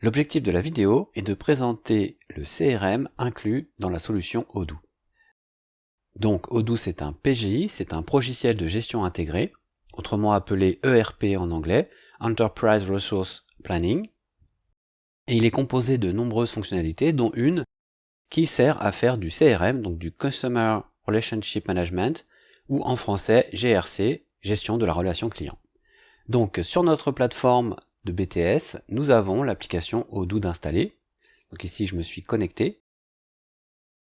L'objectif de la vidéo est de présenter le CRM inclus dans la solution Odoo. Donc Odoo c'est un PGI, c'est un logiciel de gestion intégré, autrement appelé ERP en anglais, Enterprise Resource Planning, et il est composé de nombreuses fonctionnalités, dont une qui sert à faire du CRM, donc du Customer Relationship Management, ou en français GRC, gestion de la relation client. Donc sur notre plateforme de BTS, nous avons l'application Odoo d'installer. Donc ici, je me suis connecté.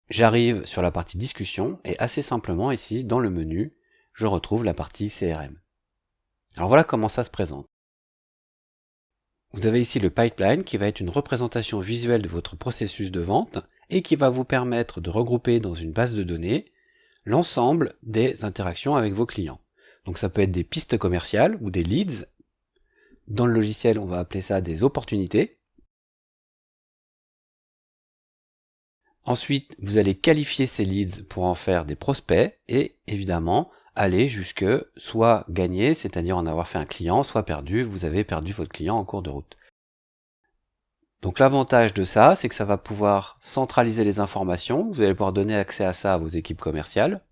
J'arrive sur la partie discussion et assez simplement ici, dans le menu, je retrouve la partie CRM. Alors voilà comment ça se présente. Vous avez ici le pipeline qui va être une représentation visuelle de votre processus de vente et qui va vous permettre de regrouper dans une base de données l'ensemble des interactions avec vos clients. Donc ça peut être des pistes commerciales ou des leads dans le logiciel, on va appeler ça des opportunités. Ensuite, vous allez qualifier ces leads pour en faire des prospects et évidemment aller jusque soit gagner, c'est-à-dire en avoir fait un client, soit perdu, vous avez perdu votre client en cours de route. Donc l'avantage de ça, c'est que ça va pouvoir centraliser les informations, vous allez pouvoir donner accès à ça à vos équipes commerciales.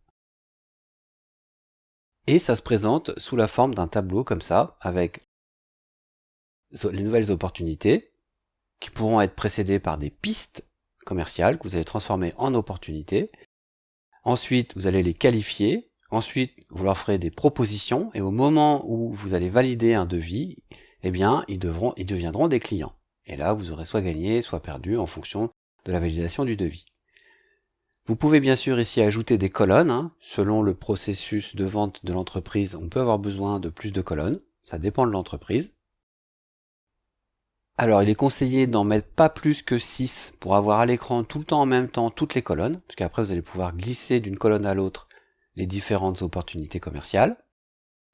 Et ça se présente sous la forme d'un tableau comme ça, avec les nouvelles opportunités qui pourront être précédées par des pistes commerciales que vous allez transformer en opportunités. Ensuite, vous allez les qualifier. Ensuite, vous leur ferez des propositions et au moment où vous allez valider un devis, eh bien, ils, deviendront des clients. Et là, vous aurez soit gagné, soit perdu en fonction de la validation du devis. Vous pouvez bien sûr ici ajouter des colonnes. Hein. Selon le processus de vente de l'entreprise, on peut avoir besoin de plus de colonnes. Ça dépend de l'entreprise. Alors il est conseillé d'en mettre pas plus que 6 pour avoir à l'écran tout le temps en même temps toutes les colonnes, parce qu'après vous allez pouvoir glisser d'une colonne à l'autre les différentes opportunités commerciales.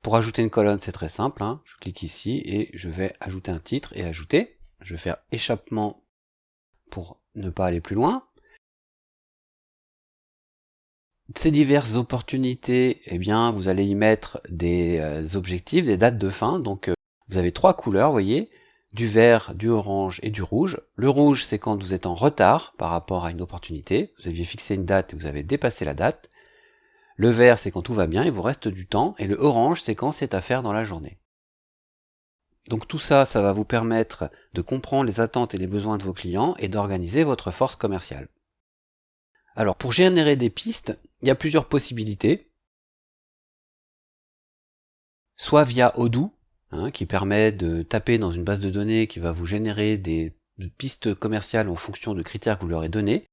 Pour ajouter une colonne c'est très simple, hein. je clique ici et je vais ajouter un titre et ajouter. Je vais faire échappement pour ne pas aller plus loin. Ces diverses opportunités, eh bien, vous allez y mettre des euh, objectifs, des dates de fin. Donc, euh, vous avez trois couleurs, voyez du vert, du orange et du rouge. Le rouge, c'est quand vous êtes en retard par rapport à une opportunité. Vous aviez fixé une date et vous avez dépassé la date. Le vert, c'est quand tout va bien, il vous reste du temps. Et le orange, c'est quand c'est à faire dans la journée. Donc tout ça, ça va vous permettre de comprendre les attentes et les besoins de vos clients et d'organiser votre force commerciale. Alors pour générer des pistes, il y a plusieurs possibilités. Soit via Odoo, Hein, qui permet de taper dans une base de données qui va vous générer des pistes commerciales en fonction de critères que vous leur avez donnés.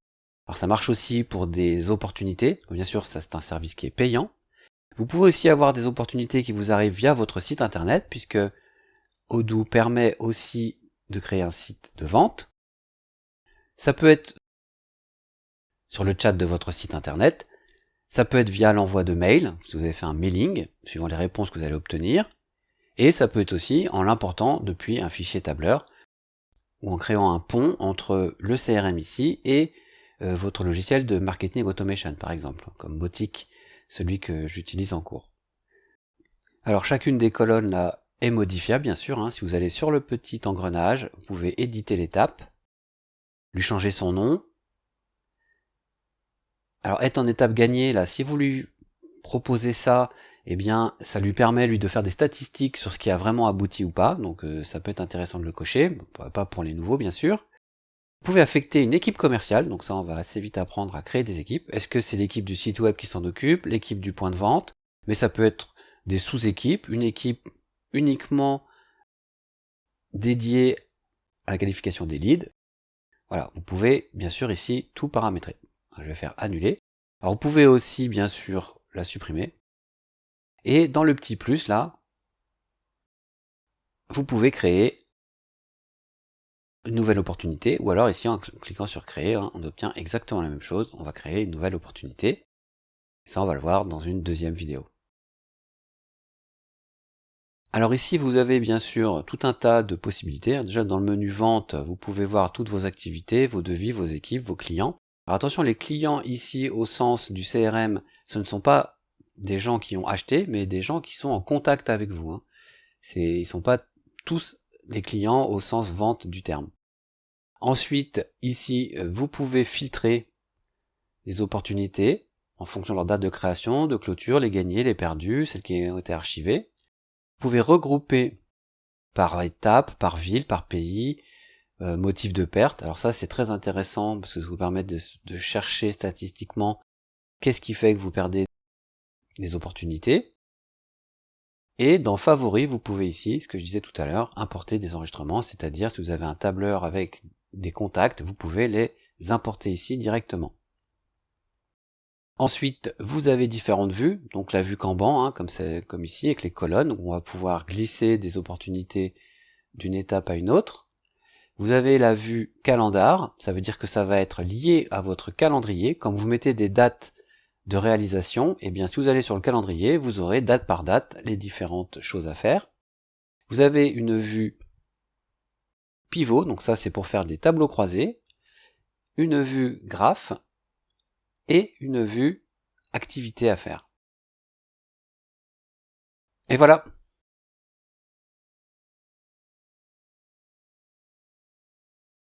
Alors ça marche aussi pour des opportunités, bien sûr ça c'est un service qui est payant. Vous pouvez aussi avoir des opportunités qui vous arrivent via votre site internet, puisque Odoo permet aussi de créer un site de vente. Ça peut être sur le chat de votre site internet, ça peut être via l'envoi de mails, si vous avez fait un mailing, suivant les réponses que vous allez obtenir, et ça peut être aussi en l'important depuis un fichier tableur ou en créant un pont entre le CRM ici et euh, votre logiciel de marketing automation par exemple, comme Botic, celui que j'utilise en cours. Alors chacune des colonnes là est modifiable bien sûr, hein. si vous allez sur le petit engrenage, vous pouvez éditer l'étape, lui changer son nom. Alors être en étape gagnée là, si vous lui proposez ça eh bien, ça lui permet lui de faire des statistiques sur ce qui a vraiment abouti ou pas, donc euh, ça peut être intéressant de le cocher, pas pour les nouveaux bien sûr. Vous pouvez affecter une équipe commerciale, donc ça on va assez vite apprendre à créer des équipes. Est-ce que c'est l'équipe du site web qui s'en occupe, l'équipe du point de vente, mais ça peut être des sous-équipes, une équipe uniquement dédiée à la qualification des leads. Voilà, vous pouvez bien sûr ici tout paramétrer. Je vais faire annuler. Alors vous pouvez aussi bien sûr la supprimer, et dans le petit plus là, vous pouvez créer une nouvelle opportunité, ou alors ici en cliquant sur créer, hein, on obtient exactement la même chose, on va créer une nouvelle opportunité. Ça on va le voir dans une deuxième vidéo. Alors ici vous avez bien sûr tout un tas de possibilités. Déjà dans le menu vente, vous pouvez voir toutes vos activités, vos devis, vos équipes, vos clients. Alors attention, les clients ici au sens du CRM, ce ne sont pas des gens qui ont acheté, mais des gens qui sont en contact avec vous. Hein. Ils sont pas tous des clients au sens vente du terme. Ensuite, ici, vous pouvez filtrer les opportunités en fonction de leur date de création, de clôture, les gagnés, les perdus, celles qui ont été archivées. Vous pouvez regrouper par étape, par ville, par pays, euh, motif de perte. Alors ça, c'est très intéressant parce que ça vous permet de, de chercher statistiquement qu'est-ce qui fait que vous perdez des opportunités. Et dans Favoris, vous pouvez ici, ce que je disais tout à l'heure, importer des enregistrements, c'est-à-dire si vous avez un tableur avec des contacts, vous pouvez les importer ici directement. Ensuite, vous avez différentes vues, donc la vue Kanban, hein, comme, comme ici, avec les colonnes, où on va pouvoir glisser des opportunités d'une étape à une autre. Vous avez la vue calendar, ça veut dire que ça va être lié à votre calendrier. Quand vous mettez des dates de réalisation, et eh bien si vous allez sur le calendrier, vous aurez date par date les différentes choses à faire. Vous avez une vue pivot, donc ça c'est pour faire des tableaux croisés, une vue graphe et une vue activité à faire. Et voilà,